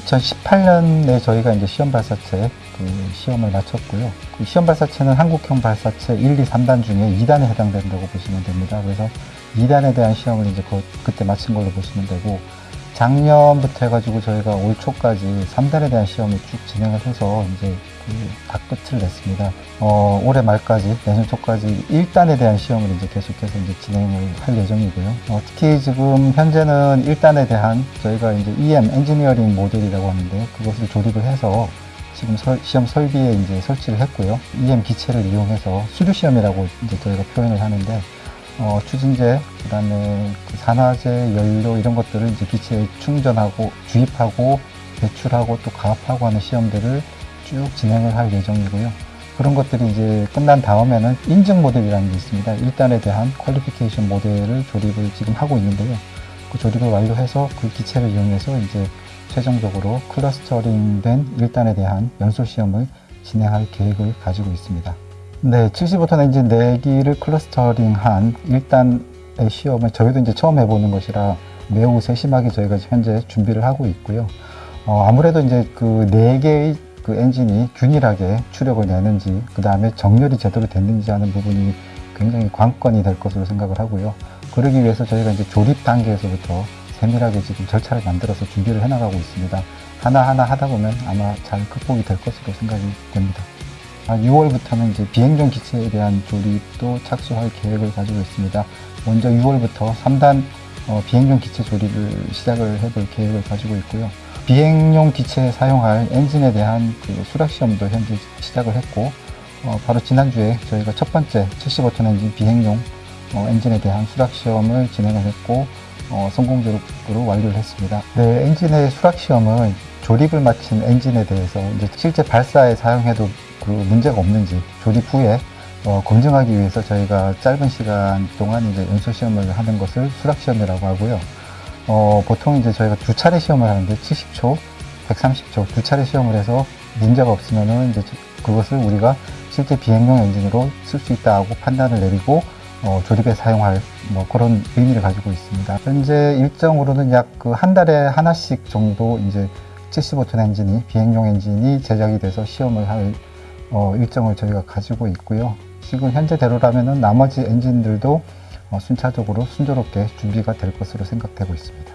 2018년에 저희가 이제 시험 발사체 그 시험을 마쳤고요. 그 시험 발사체는 한국형 발사체 1, 2, 3단 중에 2단에 해당된다고 보시면 됩니다. 그래서 2단에 대한 시험을 이제 그, 그때 마친 걸로 보시면 되고 작년부터 해가지고 저희가 올 초까지 3단에 대한 시험을 쭉 진행을 해서 이제 그다 끝을 냈습니다. 어, 올해 말까지 내년 초까지 1단에 대한 시험을 이제 계속해서 이제 진행을 할 예정이고요. 어, 특히 지금 현재는 1단에 대한 저희가 이제 EM 엔지니어링 모델이라고 하는데 그것을 조립을 해서 지금 설- 시험 설비에 이제 설치를 했고요. EM 기체를 이용해서 수류 시험이라고 이제 저희가 표현을 하는데 어, 추진제, 그다음에 그 산화제, 연료 이런 것들을 이제 기체에 충전하고 주입하고 배출하고 또 가압하고 하는 시험들을 쭉 진행을 할 예정이고요. 그런 것들이 이제 끝난 다음에는 인증 모델이라는 게 있습니다. 1단에 대한 퀄리피케이션 모델을 조립을 지금 하고 있는데요. 그 조립을 완료해서 그 기체를 이용해서 이제 최종적으로 클러스터링된 1단에 대한 연소 시험을 진행할 계획을 가지고 있습니다. 네, 75톤 엔진 4기를 클러스터링한 1단의 시험을 저희도 이제 처음 해보는 것이라 매우 세심하게 저희가 현재 준비를 하고 있고요. 어, 아무래도 이제 그 4개의 그 엔진이 균일하게 추력을 내는지, 그 다음에 정렬이 제대로 됐는지 하는 부분이 굉장히 관건이 될 것으로 생각을 하고요. 그러기 위해서 저희가 이제 조립 단계에서부터 세밀하게 지금 절차를 만들어서 준비를 해나가고 있습니다. 하나하나 하다 보면 아마 잘 극복이 될 것으로 생각이 됩니다. 6월부터는 이제 비행용 기체에 대한 조립도 착수할 계획을 가지고 있습니다. 먼저 6월부터 3단 어, 비행용 기체 조립을 시작을 해볼 계획을 가지고 있고요. 비행용 기체에 사용할 엔진에 대한 그 수락 시험도 현재 시작을 했고, 어, 바로 지난주에 저희가 첫 번째 75톤 엔진 비행용 어, 엔진에 대한 수락 시험을 진행을 했고, 어, 성공적으로 완료를 했습니다. 네, 엔진의 수락 시험은 조립을 마친 엔진에 대해서 이제 실제 발사에 사용해도 그 문제가 없는지 조립 후에 어, 검증하기 위해서 저희가 짧은 시간 동안 이제 연소 시험을 하는 것을 수락 시험이라고 하고요. 어, 보통 이제 저희가 두 차례 시험을 하는데 70초, 130초 두 차례 시험을 해서 문제가 없으면은 이제 그것을 우리가 실제 비행용 엔진으로 쓸 수 있다고 판단을 내리고 어, 조립에 사용할 뭐 그런 의미를 가지고 있습니다. 현재 일정으로는 약 그 한 달에 하나씩 정도 이제 75톤 엔진이 비행용 엔진이 제작이 돼서 시험을 할 어, 일정을 저희가 가지고 있고요. 지금 현재대로라면은 나머지 엔진들도 어, 순차적으로 순조롭게 준비가 될 것으로 생각되고 있습니다.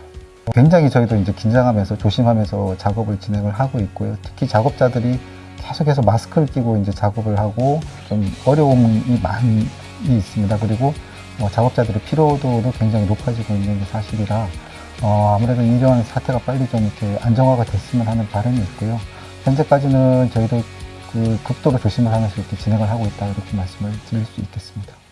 굉장히 저희도 이제 긴장하면서 조심하면서 작업을 진행을 하고 있고요. 특히 작업자들이 계속해서 마스크를 끼고 이제 작업을 하고 좀 어려움이 많이 있습니다. 그리고 어, 작업자들의 피로도도 굉장히 높아지고 있는 게 사실이라 어, 아무래도 이런 사태가 빨리 좀 이렇게 안정화가 됐으면 하는 바람이 있고요. 현재까지는 저희도 그 극도로 조심을 하면서 이렇게 진행을 하고 있다 이렇게 말씀을 드릴 수 있겠습니다.